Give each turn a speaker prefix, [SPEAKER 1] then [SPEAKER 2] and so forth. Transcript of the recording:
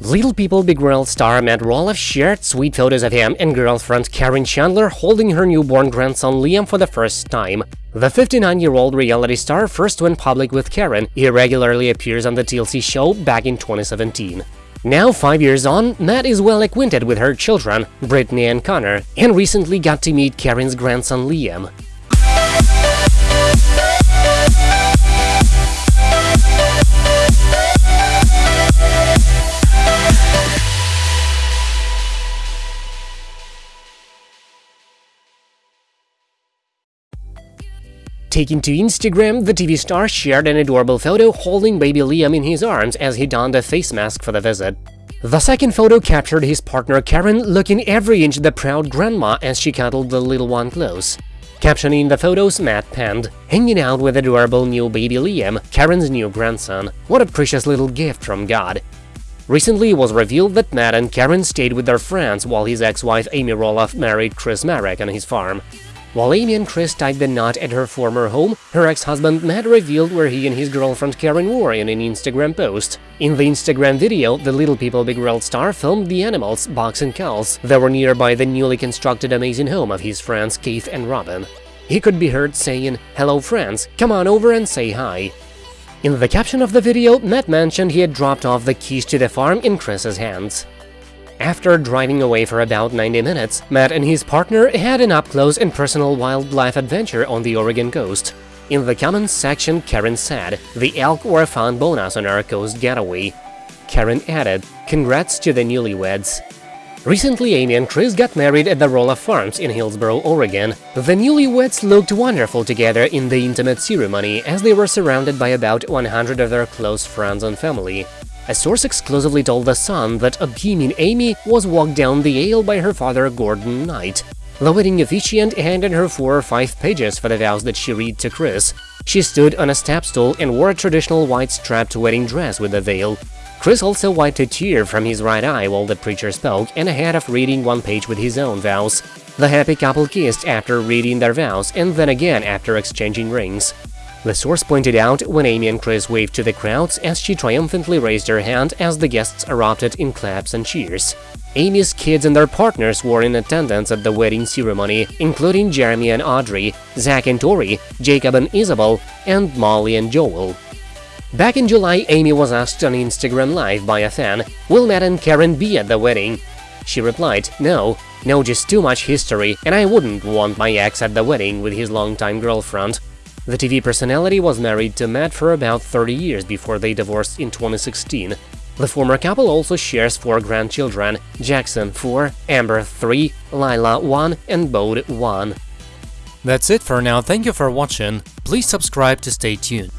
[SPEAKER 1] Little People Big World star Matt Roloff shared sweet photos of him and girlfriend Karen Chandler holding her newborn grandson Liam for the first time. The 59-year-old reality star first went public with Karen. He regularly appears on the TLC show back in 2017. Now, five years on, Matt is well acquainted with her children, Brittany and Connor, and recently got to meet Karen's grandson Liam. Taking to Instagram, the TV star shared an adorable photo holding baby Liam in his arms as he donned a face mask for the visit. The second photo captured his partner Karen looking every inch the proud grandma as she cuddled the little one close. Captioning the photos, Matt penned, hanging out with adorable new baby Liam, Karen's new grandson. What a precious little gift from God. Recently, it was revealed that Matt and Karen stayed with their friends while his ex-wife Amy Roloff married Chris Marek on his farm. While Amy and Chris tied the knot at her former home, her ex-husband Matt revealed where he and his girlfriend Karen were in an Instagram post. In the Instagram video, the Little People Big World star filmed the animals, Box and cows, that were nearby the newly constructed amazing home of his friends Keith and Robin. He could be heard saying, Hello friends, come on over and say hi. In the caption of the video, Matt mentioned he had dropped off the keys to the farm in Chris's hands. After driving away for about 90 minutes, Matt and his partner had an up-close and personal wildlife adventure on the Oregon coast. In the comments section, Karen said, the elk were a found bonus on our coast getaway. Karen added, congrats to the newlyweds. Recently, Amy and Chris got married at the Roloff Farms in Hillsboro, Oregon. The newlyweds looked wonderful together in the intimate ceremony as they were surrounded by about 100 of their close friends and family. A source exclusively told The Sun that a beaming Amy was walked down the aisle by her father Gordon Knight. The wedding officiant handed her four or five pages for the vows that she read to Chris. She stood on a step stool and wore a traditional white strapped wedding dress with a veil. Chris also wiped a tear from his right eye while the preacher spoke and ahead of reading one page with his own vows. The happy couple kissed after reading their vows and then again after exchanging rings. The source pointed out when Amy and Chris waved to the crowds as she triumphantly raised her hand as the guests erupted in claps and cheers. Amy's kids and their partners were in attendance at the wedding ceremony, including Jeremy and Audrey, Zach and Tori, Jacob and Isabel, and Molly and Joel. Back in July, Amy was asked on Instagram Live by a fan, will Matt and Karen be at the wedding? She replied, no, no just too much history, and I wouldn't want my ex at the wedding with his longtime girlfriend. The TV personality was married to Matt for about 30 years before they divorced in 2016. The former couple also shares four grandchildren – Jackson 4, Ember 3, Lilah 1 and Bode 1.
[SPEAKER 2] That's it for now, thank you for watching, please subscribe to stay tuned.